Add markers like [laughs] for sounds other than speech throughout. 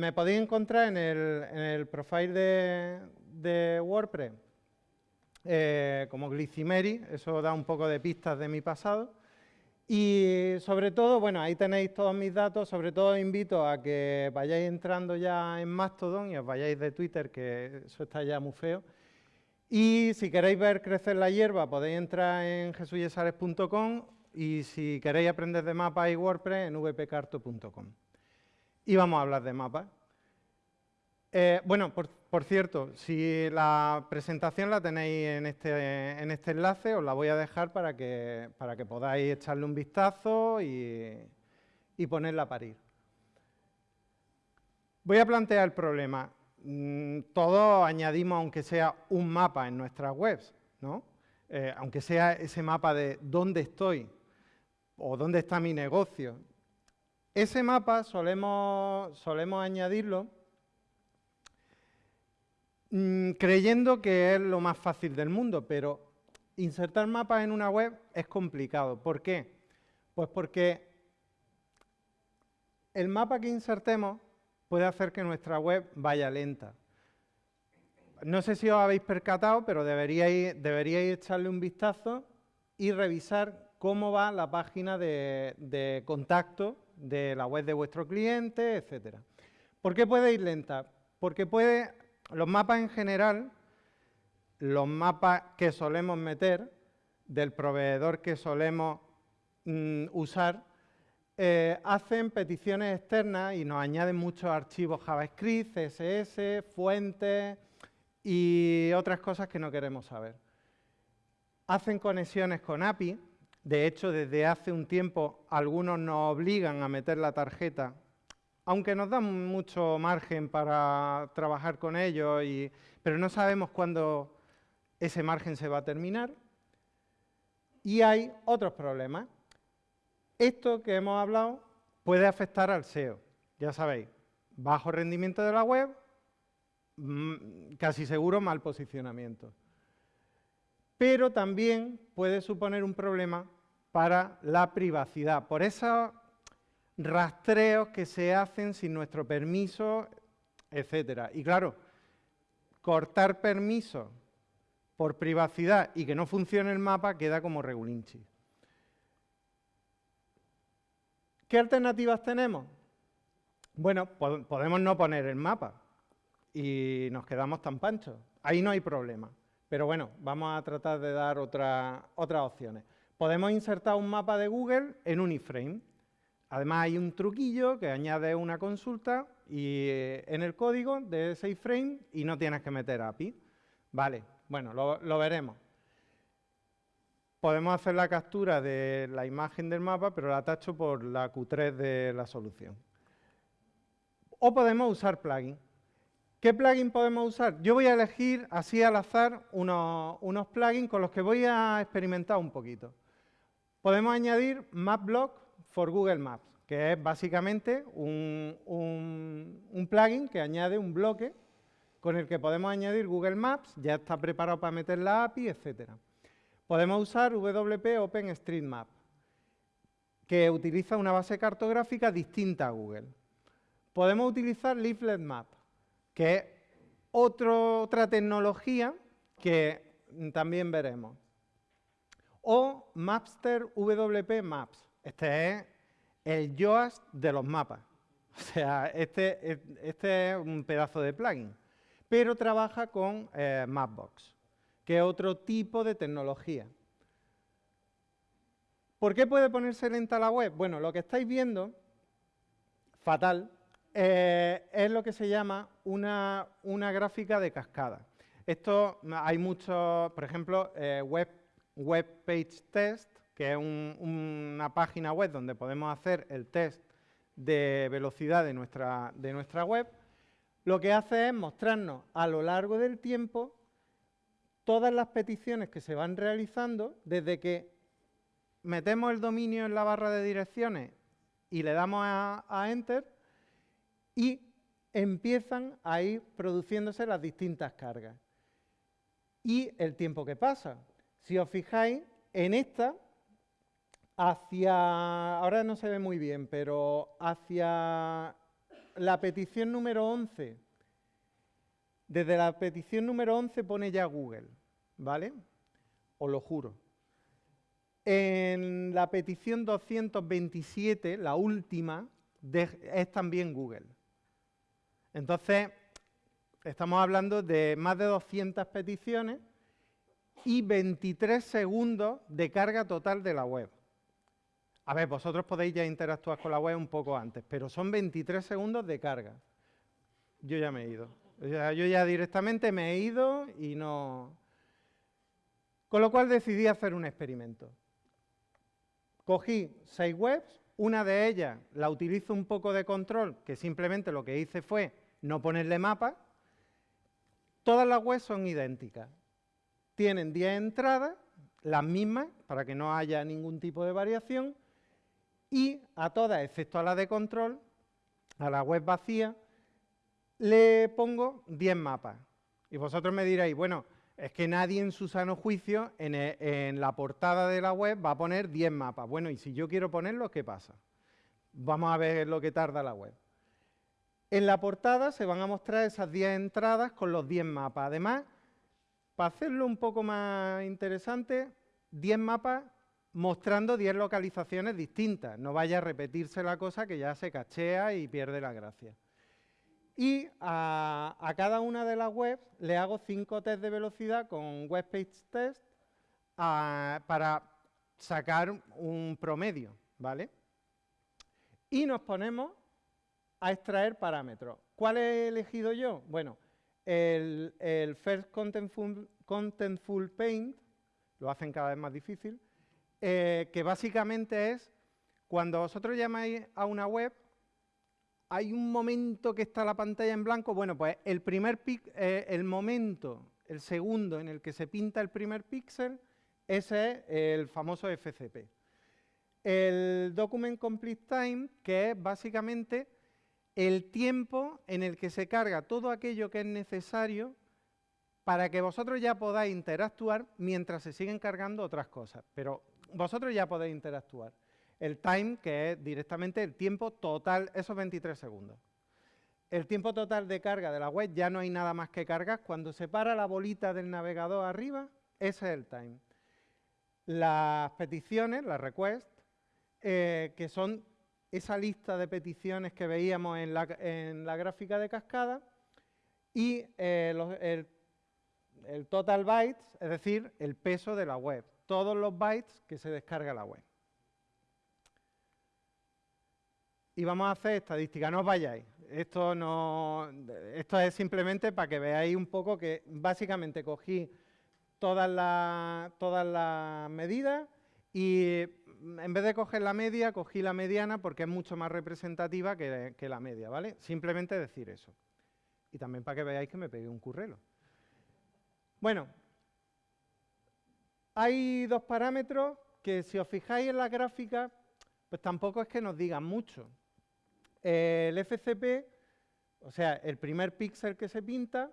Me podéis encontrar en el, profile de, WordPress eh, como Glycimeri, eso da un poco de pistas de mi pasado. Y sobre todo, bueno, ahí tenéis todos mis datos, sobre todo invito a que vayáis entrando ya en Mastodon y os vayáis de Twitter, que eso está ya muy feo. Y si queréis ver crecer la hierba, podéis entrar en jesuyesares.com y si queréis aprender de mapas y WordPress, en vpcarto.com. Y vamos a hablar de mapas. Eh, bueno, por, cierto, si la presentación la tenéis en este, en este enlace, os la voy a dejar para que, para que podáis echarle un vistazo y, y ponerla a parir. Voy a plantear el problema. Mm, todos añadimos, aunque sea un mapa en nuestras webs, ¿no? Eh, aunque sea ese mapa de dónde estoy o dónde está mi negocio. Ese mapa solemos, solemos añadirlo mm, creyendo que es lo más fácil del mundo, pero insertar mapas en una web es complicado. ¿Por qué? Pues porque el mapa que insertemos puede hacer que nuestra web vaya lenta. No sé si os habéis percatado, pero deberíais, echarle un vistazo y revisar cómo va la página de, contacto de la web de vuestro cliente, etc. ¿Por qué puede ir lenta? Porque puede, los mapas en general, los mapas que solemos meter, del proveedor que solemos mm, usar, eh, hacen peticiones externas y nos añaden muchos archivos JavaScript, CSS, fuentes y otras cosas que no queremos saber. Hacen conexiones con API, de hecho desde hace un tiempo algunos nos obligan a meter la tarjeta, aunque nos dan mucho margen para trabajar con ellos, pero no sabemos cuándo ese margen se va a terminar. Y hay otros problemas. Esto que hemos hablado puede afectar al SEO, ya sabéis, bajo rendimiento de la web, mm, casi seguro mal posicionamiento. Pero también puede suponer un problema para la privacidad, por esos rastreos que se hacen sin nuestro permiso, etcétera. Y claro, cortar permiso por privacidad y que no funcione el mapa queda como regulinchi. ¿Qué alternativas tenemos? Bueno, podemos no poner el mapa y nos quedamos tan panchos. Ahí no hay problema. Pero bueno, vamos a tratar de dar otras opciones. Podemos insertar un mapa de Google en un iframe. Además hay un truquillo que añade una consulta y, eh, en el código de ese iframe y no tienes que meter API. Vale, bueno, lo veremos. Podemos hacer la captura de la imagen del mapa, pero la tacho por la Q3 de la solución. O podemos usar plugin. ¿Qué plugin podemos usar? Yo voy a elegir así al azar unos, plugins con los que voy a experimentar un poquito. Podemos añadir MapBlock for Google Maps, que es básicamente un, un plugin que añade un bloque con el que podemos añadir Google Maps, ya está preparado para meter la API, etcétera. Podemos usar WP OpenStreetMap, que utiliza una base cartográfica distinta a Google. Podemos utilizar Leaflet Map, que es otra tecnología que también veremos. O Mapster WP Maps. Este es el Yoast de los mapas. O sea, este, este, es un pedazo de plugin. Pero trabaja con eh, Mapbox que es otro tipo de tecnología. ¿Por qué puede ponerse lenta la web? Bueno, lo que estáis viendo, fatal, eh, es lo que se llama una, gráfica de cascada. Esto hay muchos, por ejemplo, eh, web, web Page Test, que es una página web donde podemos hacer el test de velocidad de nuestra, de nuestra web, lo que hace es mostrarnos a lo largo del tiempo todas las peticiones que se van realizando desde que metemos el dominio en la barra de direcciones y le damos a, Enter y empiezan a ir produciéndose las distintas cargas. Y el tiempo que pasa. Si os fijáis, en esta, hacia, ahora no se ve muy bien, pero hacia la petición número 11. Desde la petición número 11 pone ya Google, ¿vale? Os lo juro. En la petición 227, la última, es también Google. Entonces, estamos hablando de más de 200 peticiones y 23 segundos de carga total de la web. A ver, vosotros podéis ya interactuar con la web un poco antes, pero son 23 segundos de carga. Yo ya me he ido. yo ya directamente me he ido y no... Con lo cual decidí hacer un experimento. Cogí seis webs, una de ellas la utilizo un poco de control, que simplemente lo que hice fue no ponerle mapa. Todas las webs son idénticas. Tienen 10 entradas, las mismas, para que no haya ningún tipo de variación, y a todas, excepto a la de control, a la web vacía, le pongo 10 mapas. Y vosotros me diréis, bueno, es que nadie en su sano juicio e, en, la portada de la web va a poner 10 mapas. Bueno, y si yo quiero ponerlos, ¿qué pasa? Vamos a ver lo que tarda la web. En la portada se van a mostrar esas 10 entradas con los 10 mapas. Además, para hacerlo un poco más interesante, 10 mapas mostrando 10 localizaciones distintas. No vaya a repetirse la cosa que ya se cachea y pierde la gracia. Y a, cada una de las webs le hago 5 test de velocidad con Web Page Test para sacar un promedio, ¿vale? Y nos ponemos a extraer parámetros. ¿Cuál he elegido yo? Bueno, el, First Contentful, Contentful Paint, lo hacen cada vez más difícil, eh, que básicamente es cuando vosotros llamáis a una web, hay un momento que está la pantalla en blanco, bueno, pues el primer eh, el momento, el segundo en el que se pinta el primer píxel, ese es el famoso FCP. El Document Complete Time, que es básicamente el tiempo en el que se carga todo aquello que es necesario para que vosotros ya podáis interactuar mientras se siguen cargando otras cosas. Pero vosotros ya podéis interactuar. El time, que es directamente el tiempo total, esos 23 segundos. El tiempo total de carga de la web, ya no hay nada más que cargar. Cuando se para la bolita del navegador arriba, ese es el time. Las peticiones, las requests, eh, que son esa lista de peticiones que veíamos en la, gráfica de cascada, y eh, el total bytes, es decir, el peso de la web todos los bytes que se descarga la web. Y vamos a hacer estadística, no os vayáis. Esto, no, esto es simplemente para que veáis un poco que básicamente cogí todas las, todas las medidas y en vez de coger la media, cogí la mediana porque es mucho más representativa que, que la media, ¿vale? Simplemente decir eso. Y también para que veáis que me pegué un currelo. Bueno, hay dos parámetros que si os fijáis en la gráfica, pues tampoco es que nos digan mucho. El FCP, o sea, el primer píxel que se pinta,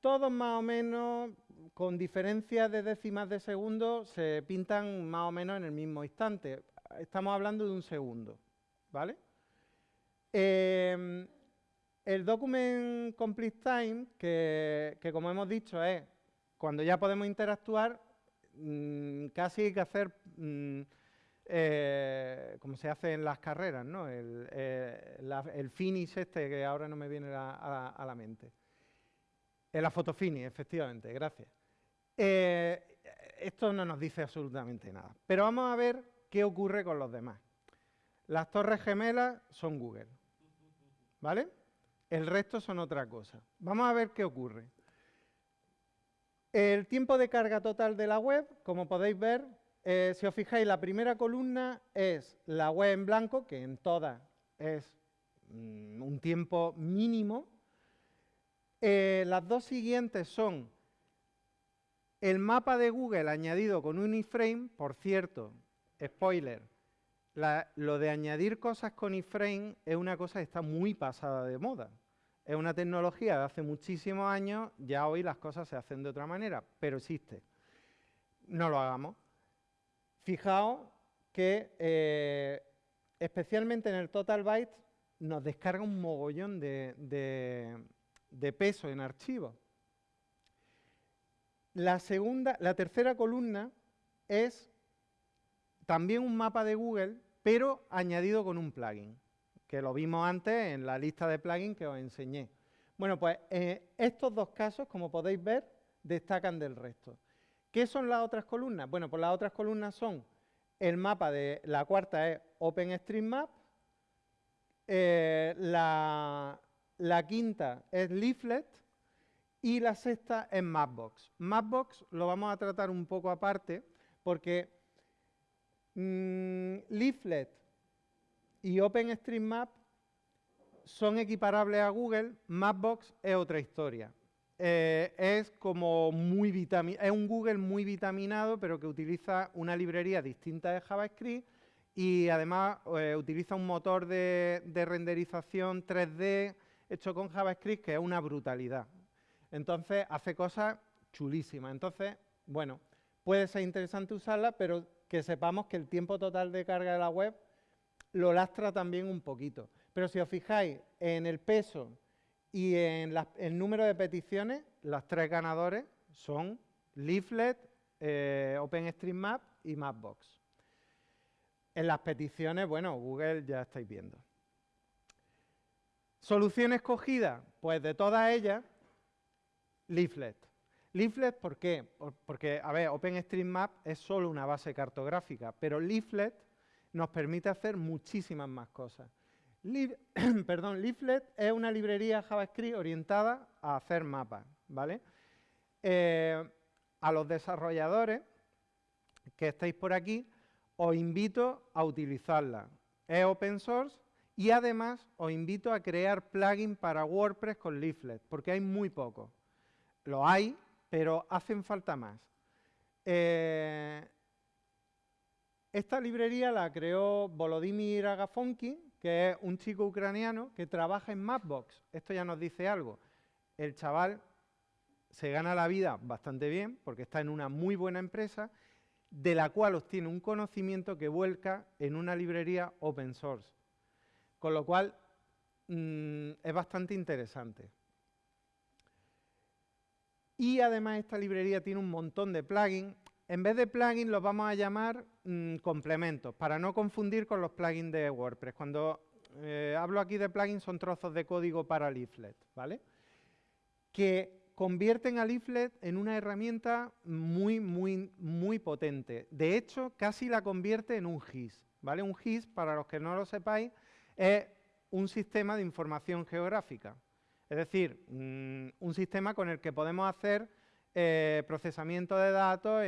todos más o menos, con diferencias de décimas de segundo, se pintan más o menos en el mismo instante. Estamos hablando de un segundo, ¿vale? Em, el document complete time, que, que como hemos dicho es cuando ya podemos interactuar, Mm, casi hay que hacer, mm, eh, como se hace en las carreras, ¿no? el, eh, finish este que ahora no me viene a, la mente. En la fotofinish, efectivamente, gracias. Eh, esto no nos dice absolutamente nada. Pero vamos a ver qué ocurre con los demás. Las torres gemelas son Google, ¿vale? El resto son otra cosa. Vamos a ver qué ocurre. El tiempo de carga total de la web, como podéis ver, eh, si os fijáis, la primera columna es la web en blanco, que en todas es mm, un tiempo mínimo. Eh, las dos siguientes son el mapa de Google añadido con un iframe, por cierto, spoiler, lo de añadir cosas con iframe es una cosa que está muy pasada de moda. Es una tecnología de hace muchísimos años, ya hoy las cosas se hacen de otra manera, pero existe. No lo hagamos. Fijaos que, eh, especialmente en el total byte, nos descarga un mogollón de, peso en archivos. La, segunda, la tercera columna es también un mapa de Google, pero añadido con un plugin, que lo vimos antes en la lista de plugins que os enseñé. Bueno, pues eh, estos dos casos, como podéis ver, destacan del resto. ¿Qué son las otras columnas? Bueno, pues las otras columnas son el mapa de la cuarta es OpenStreetMap, eh, la, quinta es Leaflet y la sexta es Mapbox. Mapbox lo vamos a tratar un poco aparte porque mm, Leaflet y OpenStreetMap son equiparables a Google, Mapbox es otra historia. Eh, es como muy es un Google muy vitaminado, pero que utiliza una librería distinta de JavaScript y además eh, utiliza un motor de, renderización 3D hecho con JavaScript que es una brutalidad. Entonces hace cosas chulísimas. Entonces, bueno, puede ser interesante usarla, pero que sepamos que el tiempo total de carga de la web lo lastra también un poquito. Pero si os fijáis en el peso y en el número de peticiones, los tres ganadores son Leaflet, eh, OpenStreetMap y Mapbox. En las peticiones, bueno, Google ya estáis viendo. Solución escogida, pues de todas ellas, Leaflet. Leaflet, ¿por qué? Porque, a ver, OpenStreetMap es solo una base cartográfica, pero Leaflet nos permite hacer muchísimas más cosas. [clears throat] Leaflet es una librería JavaScript orientada a hacer mapas, ¿vale? Eh, a los desarrolladores que estáis por aquí, os invito a utilizarla. Es open source y además os invito a crear plugins para WordPress con Leaflet, porque hay muy pocos. Lo hay, pero hacen falta más. Eh, esta librería la creó Volodymyr Agafonki, que es un chico ucraniano que trabaja en Mapbox. Esto ya nos dice algo. El chaval se gana la vida bastante bien porque está en una muy buena empresa de la cual obtiene un conocimiento que vuelca en una librería open source. Con lo cual, mm, es bastante interesante. Y además esta librería tiene un montón de plugins. En vez de plugins los vamos a llamar mm, complementos, para no confundir con los plugins de WordPress. Cuando eh, hablo aquí de plugins son trozos de código para Leaflet, ¿vale? Que convierten a Leaflet en una herramienta muy, muy, muy potente. De hecho, casi la convierte en un GIS, ¿vale? Un GIS, para los que no lo sepáis, es un sistema de información geográfica. Es decir, mm, un sistema con el que podemos hacer eh, procesamiento de datos,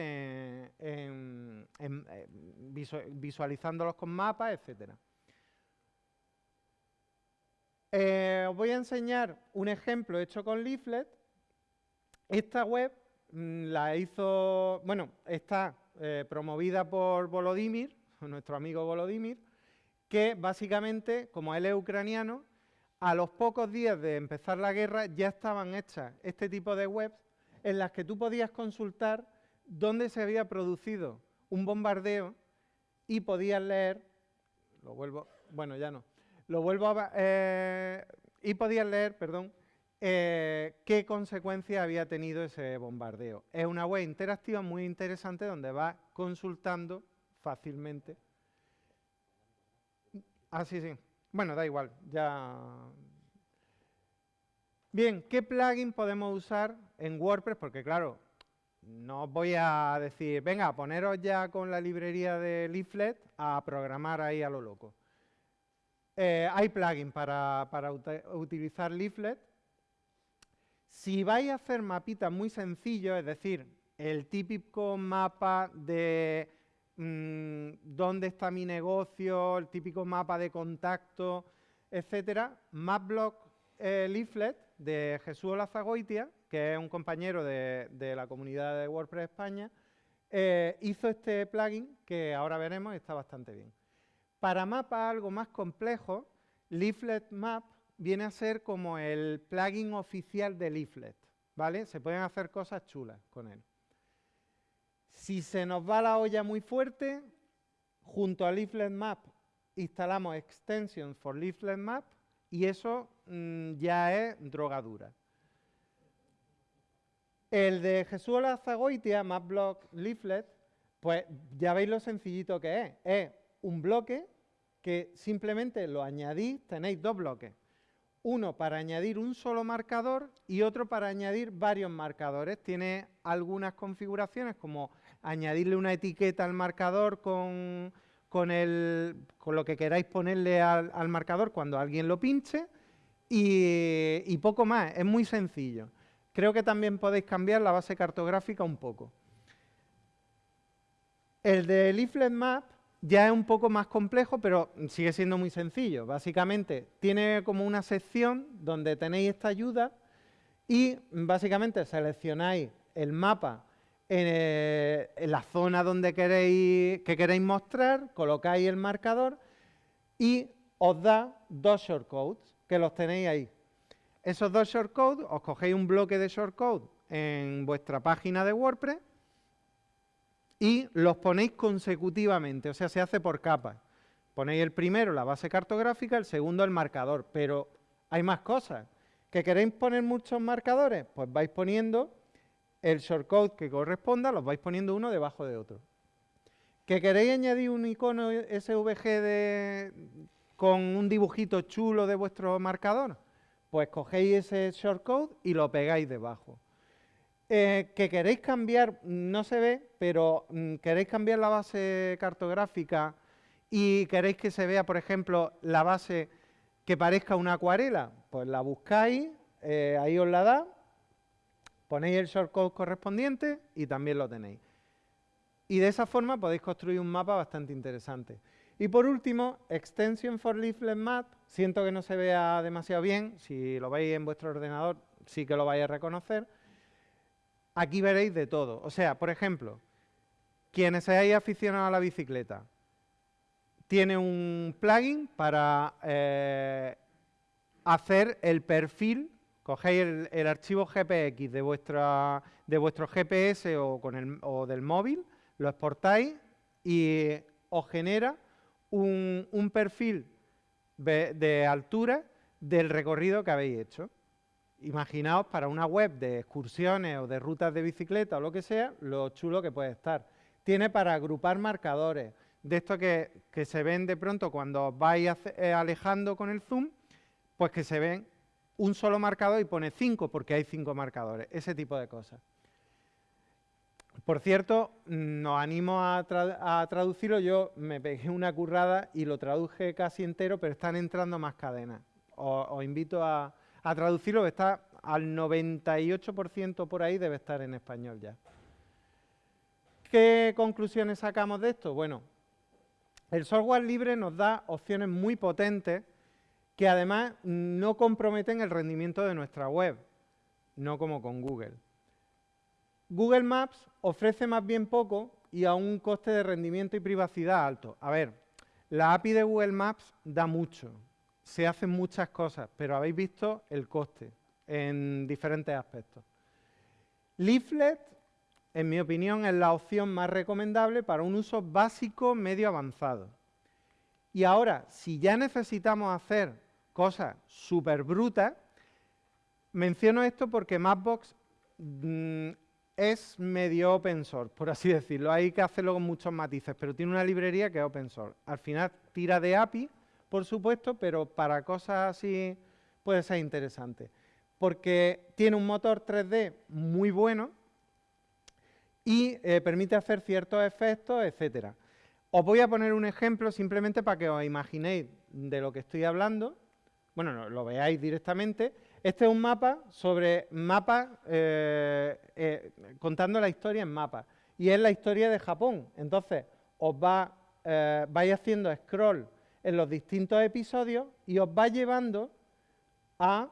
visualizándolos con mapas, etc. Eh, os voy a enseñar un ejemplo hecho con Leaflet. Esta web mm, la hizo, bueno, está eh, promovida por Volodymyr, nuestro amigo Volodymyr, que básicamente, como él es ucraniano, a los pocos días de empezar la guerra ya estaban hechas este tipo de webs en las que tú podías consultar dónde se había producido un bombardeo y podías leer, lo vuelvo, bueno, ya no, lo vuelvo a, eh, y podías leer, perdón, eh, qué consecuencias había tenido ese bombardeo. Es una web interactiva muy interesante donde vas consultando fácilmente. Ah, sí, sí. Bueno, da igual, ya Bien, ¿qué plugin podemos usar en WordPress? Porque claro, no os voy a decir, venga, poneros ya con la librería de Leaflet a programar ahí a lo loco. Eh, hay plugin para, utilizar Leaflet. Si vais a hacer mapitas muy sencillos, es decir, el típico mapa de mm, dónde está mi negocio, el típico mapa de contacto, etcétera, Mapblock eh, Leaflet de Jesús Olazagoitia, que es un compañero de, la comunidad de WordPress España, eh, hizo este plugin que ahora veremos y está bastante bien. Para mapas algo más complejo, Leaflet Map viene a ser como el plugin oficial de Leaflet, ¿vale? Se pueden hacer cosas chulas con él. Si se nos va la olla muy fuerte, junto a Leaflet Map instalamos Extensions for Leaflet Map, Y eso mm, ya es drogadura. El de Jesús Zagoitia, MapBlock Leaflet, pues ya veis lo sencillito que es. Es un bloque que simplemente lo añadís, tenéis dos bloques. Uno para añadir un solo marcador y otro para añadir varios marcadores. Tiene algunas configuraciones como añadirle una etiqueta al marcador con, con, lo que queráis ponerle al, marcador cuando alguien lo pinche y, poco más. Es muy sencillo. Creo que también podéis cambiar la base cartográfica un poco. El de Leaflet Map ya es un poco más complejo, pero sigue siendo muy sencillo. Básicamente, tiene como una sección donde tenéis esta ayuda y básicamente seleccionáis el mapa en, eh, la zona donde queréis, que queréis mostrar, colocáis el marcador y os da dos shortcodes que los tenéis ahí. Esos dos shortcodes, os cogéis un bloque de shortcode en vuestra página de WordPress y los ponéis consecutivamente, o sea, se hace por capas. Ponéis el primero la base cartográfica, el segundo el marcador, pero hay más cosas. ¿Que queréis poner muchos marcadores? Pues vais poniendo el shortcode que corresponda, los vais poniendo uno debajo de otro. ¿Que queréis añadir un icono SVG con un dibujito chulo de vuestro marcador? Pues cogéis ese shortcode y lo pegáis debajo. Eh, que queréis cambiar, no se ve, pero mm, queréis cambiar la base cartográfica y queréis que se vea, por ejemplo, la base que parezca una acuarela, pues la buscáis, eh, ahí os la da, ponéis el shortcode correspondiente y también lo tenéis. Y de esa forma podéis construir un mapa bastante interesante. Y por último, Extension for Leaflet Map. Siento que no se vea demasiado bien, si lo veis en vuestro ordenador sí que lo vais a reconocer aquí veréis de todo. O sea, por ejemplo, quienes seáis aficionados a la bicicleta, tiene un plugin para eh, hacer el perfil, cogéis el, archivo GPX de, vuestro GPS o del móvil, lo exportáis y os genera un, un perfil de altura del recorrido que habéis hecho. Imaginaos para una web de excursiones o de rutas de bicicleta o lo que sea, lo chulo que puede estar. Tiene para agrupar marcadores, de esto que, se ven de pronto cuando os vais eh, alejando con el zoom, pues que se ven un solo marcador y pone cinco porque hay cinco marcadores, ese tipo de cosas. Por cierto, nos animo a, traducirlo, yo me pegué una currada y lo traduje casi entero, pero están entrando más cadenas. os invito a, a traducirlo, está al 98% por ahí, debe estar en español ya. ¿Qué conclusiones sacamos de esto? Bueno, el software libre nos da opciones muy potentes que además no comprometen el rendimiento de nuestra web, no como con Google. Google Maps ofrece más bien poco y a un coste de rendimiento y privacidad alto. A ver, la API de Google Maps da mucho, se hacen muchas cosas, pero habéis visto el coste en diferentes aspectos. Leaflet, en mi opinión, es la opción más recomendable para un uso básico medio avanzado. Y ahora, si ya necesitamos hacer cosas súper brutas, menciono esto porque Mapbox mm, es medio open source, por así decirlo. Hay que hacerlo con muchos matices, pero tiene una librería que es open source. Al final tira de API, por supuesto, pero para cosas así puede ser interesante. Porque tiene un motor 3D muy bueno y eh, permite hacer ciertos efectos, etcétera. Os voy a poner un ejemplo simplemente para que os imaginéis de lo que estoy hablando. Bueno, lo veáis directamente. Este es un mapa sobre mapas, eh, eh, contando la historia en mapas. Y es la historia de Japón. Entonces, os va, vais haciendo scroll en los distintos episodios y os va llevando a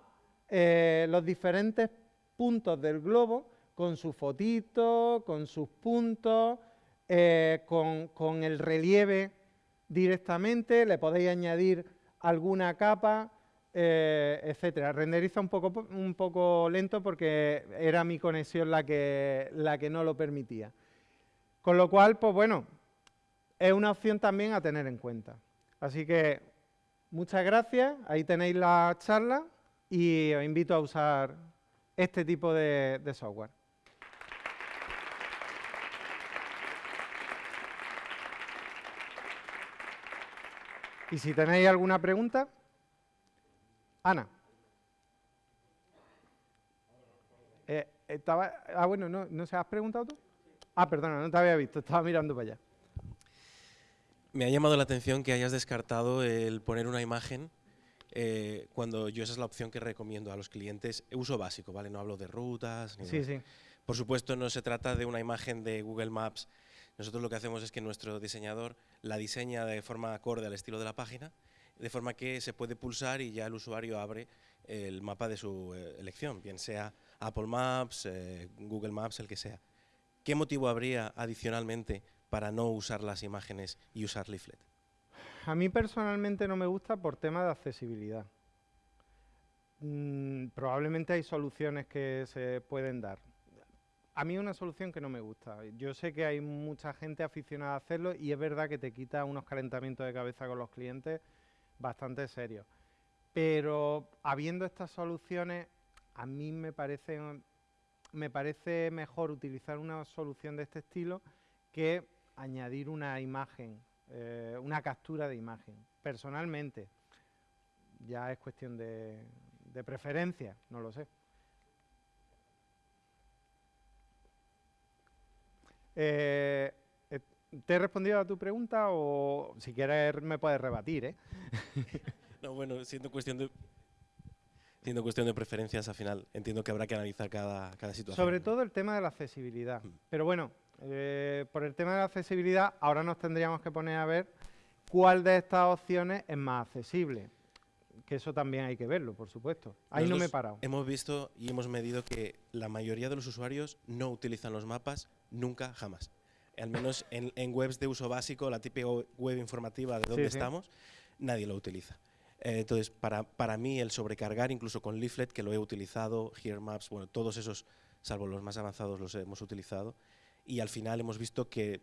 eh, los diferentes puntos del globo con su fotito, con sus puntos, eh, con, el relieve directamente, le podéis añadir alguna capa, eh, etcétera. Renderiza un poco, un poco lento porque era mi conexión la que, la que no lo permitía. Con lo cual, pues bueno, es una opción también a tener en cuenta. Así que Muchas gracias, ahí tenéis la charla y os invito a usar este tipo de, de software. Y si tenéis alguna pregunta, Ana. Eh, estaba, ah, bueno, ¿no, ¿no se has preguntado tú? Ah, perdona, no te había visto, estaba mirando para allá. Me ha llamado la atención que hayas descartado el poner una imagen eh, cuando yo esa es la opción que recomiendo a los clientes. Uso básico, ¿vale? No hablo de rutas. Ni Sí, sí. Por supuesto, no se trata de una imagen de Google Maps. Nosotros lo que hacemos es que nuestro diseñador la diseña de forma acorde al estilo de la página, de forma que se puede pulsar y ya el usuario abre el mapa de su eh, elección, bien sea Apple Maps, eh, Google Maps, el que sea. ¿Qué motivo habría adicionalmente para no usar las imágenes y usar Leaflet? A mí personalmente no me gusta por tema de accesibilidad. Mm, probablemente hay soluciones que se pueden dar. A mí una solución que no me gusta. Yo sé que hay mucha gente aficionada a hacerlo y es verdad que te quita unos calentamientos de cabeza con los clientes bastante serios. Pero habiendo estas soluciones, a mí me parece, me parece mejor utilizar una solución de este estilo que añadir una imagen, eh, una captura de imagen. Personalmente, ya es cuestión de, de preferencia, no lo sé. Eh, ¿Te he respondido a tu pregunta o si quieres me puedes rebatir? ¿eh? [laughs] No, bueno, siendo cuestión de siendo cuestión de preferencias al final, entiendo que habrá que analizar cada, cada situación. Sobre ¿no? todo el tema de la accesibilidad. Mm. Pero bueno, eh, por el tema de la accesibilidad, ahora nos tendríamos que poner a ver cuál de estas opciones es más accesible. Que eso también hay que verlo, por supuesto. Ahí no me he parado. Hemos visto y hemos medido que la mayoría de los usuarios no utilizan los mapas nunca, jamás. Al menos en, en webs de uso básico, la típica web informativa de dónde sí. estamos, nadie lo utiliza. Eh, entonces, para, para mí, el sobrecargar, incluso con Leaflet, que lo he utilizado, Here Maps, bueno, todos esos, salvo los más avanzados, los hemos utilizado. Y al final hemos visto que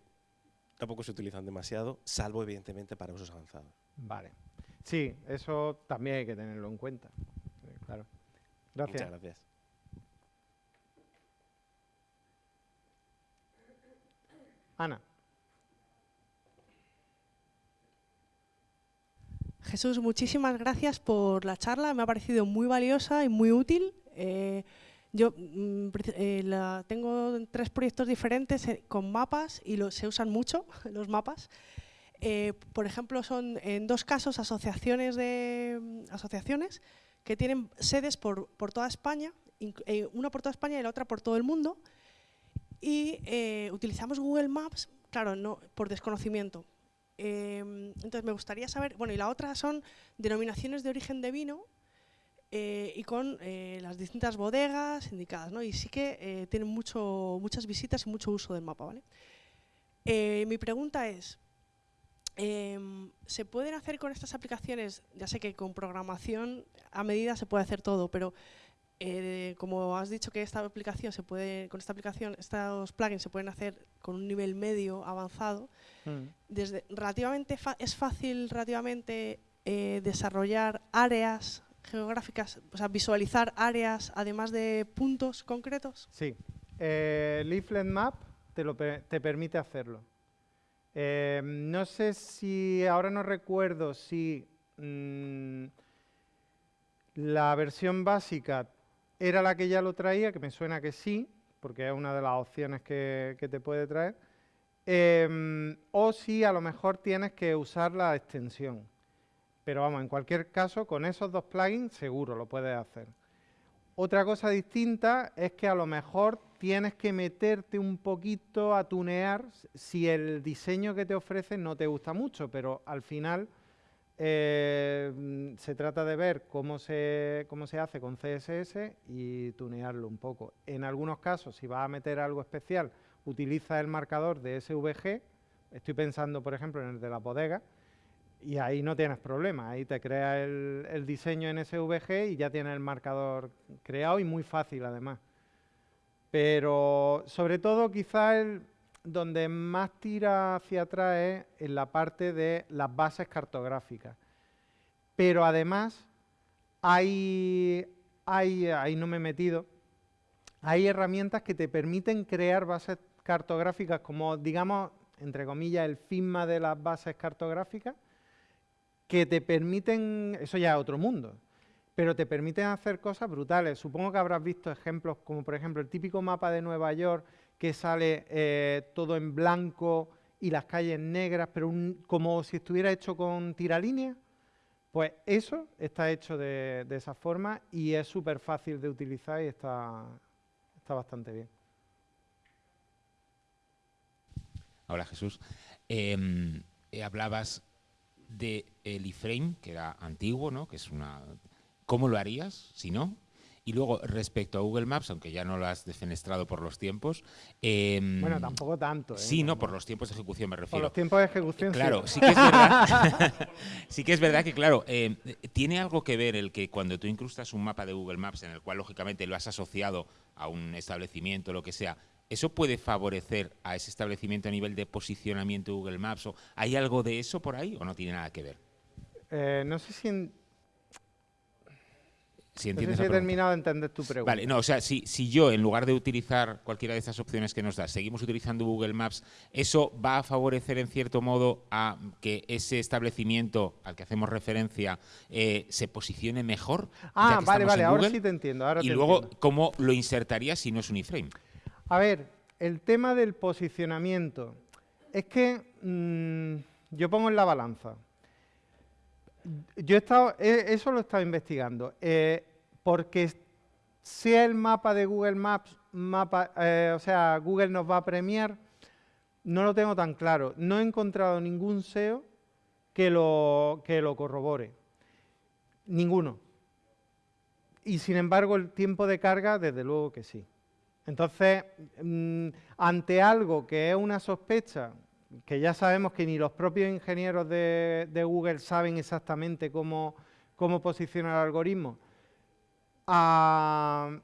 tampoco se utilizan demasiado, salvo evidentemente para usos avanzados. Vale. Sí, eso también hay que tenerlo en cuenta. Eh, claro. Gracias. Muchas gracias. Ana. Jesús, muchísimas gracias por la charla. Me ha parecido muy valiosa y muy útil. Eh, yo mm, eh, tengo tres proyectos diferentes eh, con mapas y se usan mucho [laughs] los mapas. Por ejemplo, son en dos casos asociaciones, de, mm, asociaciones que tienen sedes por, por toda España, una por toda España y la otra por todo el mundo. Y eh, utilizamos Google Maps, claro, no por desconocimiento. Em, entonces me gustaría saber, bueno, y la otra son denominaciones de origen de vino eh, y con eh, las distintas bodegas indicadas, ¿no? Y sí que tienen mucho, muchas visitas y mucho uso del mapa, ¿vale? Mi pregunta es, em, ¿se pueden hacer con estas aplicaciones? Ya sé que con programación a medida se puede hacer todo, pero eh, como has dicho que esta aplicación se puede, con esta aplicación, estos plugins se pueden hacer con un nivel medio avanzado, Mm. desde relativamente es fácil relativamente eh, desarrollar áreas geográficas, o sea, visualizar áreas además de puntos concretos. Sí. Eh, Leaflet Map te, lo te permite hacerlo. No sé si, ahora no recuerdo si mm, la versión básica era la que ya lo traía, que me suena que sí, porque es una de las opciones que, que te puede traer. Em, o si a lo mejor tienes que usar la extensión. Pero vamos, en cualquier caso, con esos dos plugins seguro lo puedes hacer. Otra cosa distinta es que a lo mejor tienes que meterte un poquito a tunear si el diseño que te ofrece no te gusta mucho, pero al final eh, mm, se trata de ver cómo se, cómo se hace con CSS y tunearlo un poco. En algunos casos, si vas a meter algo especial, utiliza el marcador de SVG. Estoy pensando, por ejemplo, en el de la bodega, y ahí no tienes problema, ahí te crea el, el diseño en SVG y ya tienes el marcador creado y muy fácil además. Pero sobre todo quizá el, donde más tira hacia atrás es en la parte de las bases cartográficas. pero además hay, hay, ahí no me he metido, hay herramientas que te permiten crear bases cartográficas como, digamos, entre comillas, el FISMA de las bases cartográficas, que te permiten, eso ya es otro mundo, pero te permiten hacer cosas brutales. Supongo que habrás visto ejemplos como, por ejemplo, el típico mapa de Nueva York que sale eh, todo en blanco y las calles negras, pero como si estuviera hecho con tiralíneas. Pues eso está hecho de, esa forma y es súper fácil de utilizar y está, está bastante bien. Hola Jesús. Em, eh, hablabas de el iframe, que era antiguo, ¿no? Que es una. ¿Cómo lo harías si no? Y luego, respecto a Google Maps, aunque ya no lo has defenestrado por los tiempos... Em, bueno, tampoco tanto. ¿eh? Sí, no, por los tiempos de ejecución me refiero. Por los tiempos de ejecución, Claro, sí, que es verdad. [laughs] [laughs] sí que es verdad que, claro, em, tiene algo que ver el que cuando tú incrustas un mapa de Google Maps en el cual, lógicamente, lo has asociado a un establecimiento, lo que sea, ¿Eso puede favorecer a ese establecimiento a nivel de posicionamiento de Google Maps? ¿O ¿Hay algo de eso por ahí o no tiene nada que ver? Eh, no sé si... En... Si, no sé si he terminado de entender tu pregunta. Vale, no, o sea, si, si yo en lugar de utilizar cualquiera de estas opciones que nos da, seguimos utilizando Google Maps, ¿eso va a favorecer en cierto modo a que ese establecimiento al que hacemos referencia eh, se posicione mejor? Ah, vale, vale, ahora sí te entiendo. y luego, ¿cómo lo insertaría si no es un iframe? A ver, el tema del posicionamiento. Es que mm, yo pongo en la balanza. Yo he estado, eso lo he estado investigando. Eh, porque sea el mapa de Google Maps, mapa, eh, o sea, Google nos va a premiar, no lo tengo tan claro. No he encontrado ningún SEO que lo, que lo corrobore. Ninguno. Y sin embargo, el tiempo de carga, desde luego que sí. Entonces, mm, ante algo que es una sospecha, que ya sabemos que ni los propios ingenieros de, Google saben exactamente cómo, posicionar el algoritmo, a,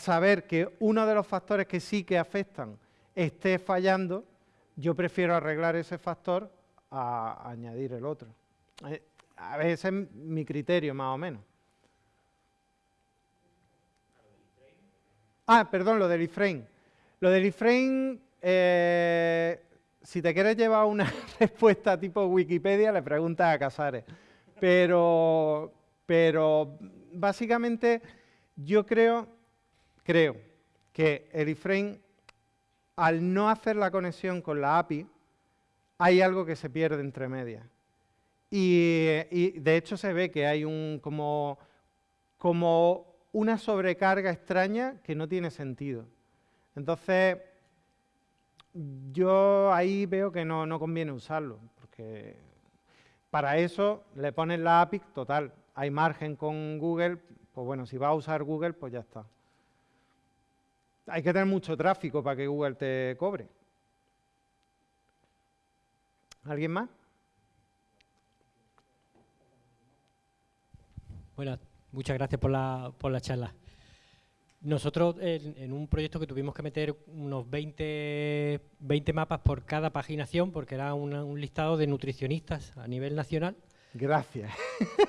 saber que uno de los factores que sí que afectan esté fallando, yo prefiero arreglar ese factor a, añadir el otro. Eh, a ver, ese es mi criterio más o menos. Ah, perdón, lo del iframe. Lo del iframe, eh, si te quieres llevar una [laughs] respuesta tipo Wikipedia, le preguntas a Casares. Pero, pero básicamente yo creo, creo que el iframe, al no hacer la conexión con la API, hay algo que se pierde entre medias. Y, y, de hecho se ve que hay un como, como una sobrecarga extraña que no tiene sentido. Entonces, yo ahí veo que no, conviene usarlo, porque para eso le pones la API, total, hay margen con Google, pues bueno, si va a usar Google, pues ya está. Hay que tener mucho tráfico para que Google te cobre. ¿Alguien más? Buenas Muchas gracias por la, por la charla. Nosotros en, un proyecto que tuvimos que meter unos 20, 20 mapas por cada paginación, porque era un listado de nutricionistas a nivel nacional. Gracias.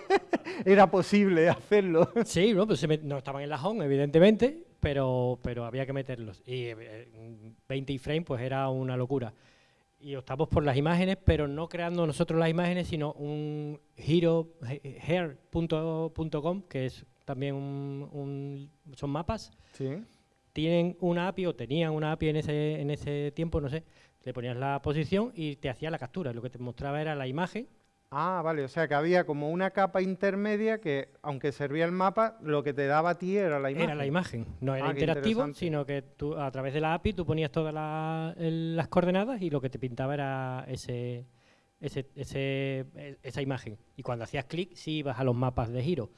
[laughs] era posible hacerlo. Sí, no, pues no estaban en la home, evidentemente, pero, pero había que meterlos. Y 20 eh, iframe pues era una locura y optamos por las imágenes, pero no creando nosotros las imágenes, sino un herohair.com, que es también un, son mapas. Sí. Tienen una API o tenían una API en ese, en ese tiempo, no sé, le ponías la posición y te hacía la captura. Lo que te mostraba era la imagen Ah, vale, o sea que había como una capa intermedia que, aunque servía el mapa, lo que te daba a ti era la imagen. Era la imagen, no era ah, interactivo, sino que tú a través de la API tú ponías todas las coordenadas y lo que te pintaba era ese, ese, ese, esa imagen. Y cuando hacías clic, sí ibas a los mapas de giro.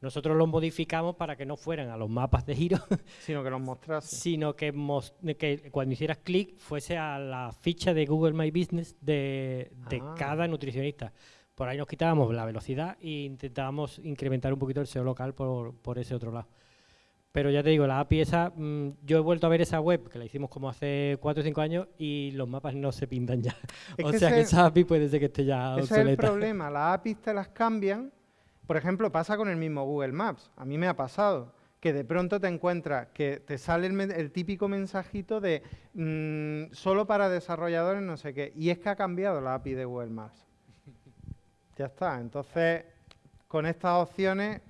Nosotros los modificamos para que no fueran a los mapas de giro, [laughs] sino que los mostrase. Sino que, que cuando hicieras clic fuese a la ficha de Google My Business de, de ah. cada nutricionista. Por ahí nos quitábamos la velocidad e intentábamos incrementar un poquito el SEO local por, ese otro lado. Pero ya te digo, la API esa, mm, yo he vuelto a ver esa web, que la hicimos como hace 4 o 5 años, y los mapas no se pintan ya. [laughs] o sea que esa API puede ser que esté ya obsoleta. Ese es el problema, las APIs te las cambian, Por ejemplo, pasa con el mismo Google Maps. A mí me ha pasado que de pronto te encuentras que te sale el, típico mensajito de mm, solo para desarrolladores no sé qué. Y es que ha cambiado la API de Google Maps. ya está. Entonces, con estas opciones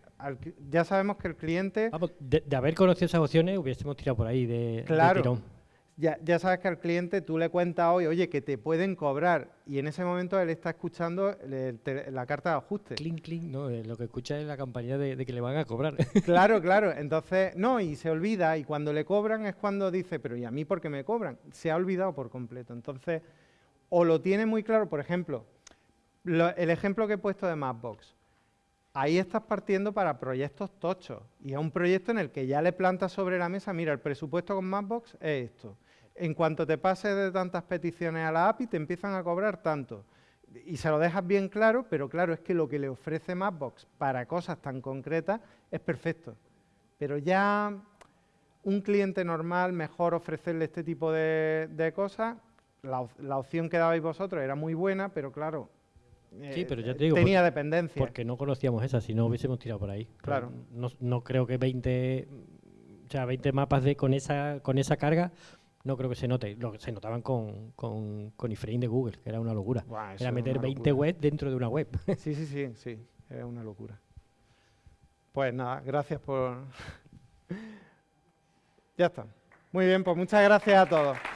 ya sabemos que el cliente... de, haber conocido esas opciones hubiésemos tirado por ahí de, claro, Ya, ya, sabes que al cliente tú le cuentas hoy, oye, que te pueden cobrar y en ese momento él está escuchando la carta de ajuste. Clink, clink, no, eh, lo que escucha es la campaña de, que le van a cobrar. [laughs] Claro, [laughs] claro, entonces, no, y se olvida y cuando le cobran es cuando dice, pero ¿y a mí por qué me cobran? Se ha olvidado por completo. Entonces, o lo tiene muy claro, por ejemplo, el ejemplo que he puesto de Mapbox ahí estás partiendo para proyectos tochos. Y es un proyecto en el que ya le plantas sobre la mesa, mira, el presupuesto con Mapbox es esto. En cuanto te pases de tantas peticiones a la API, te empiezan a cobrar tanto. Y se lo dejas bien claro, pero claro, es que lo que le ofrece Mapbox para cosas tan concretas es perfecto. Pero ya un cliente normal, mejor ofrecerle este tipo de, cosas. La, la opción que dabais vosotros era muy buena, pero claro, Sí, pero ya te digo, tenía dependencia. Porque no conocíamos esa, si no hubiésemos tirado por ahí. Claro. No, no, creo que 20, o sea, 20 mapas de con esa con esa carga no creo que se note. Lo que se notaban con, con, con iframe de Google, que era una locura. era meter 20 webs dentro de una web. [laughs] sí, sí, sí, sí, era una locura. Pues nada, gracias por... [laughs] ya está. Muy bien, pues muchas gracias a todos.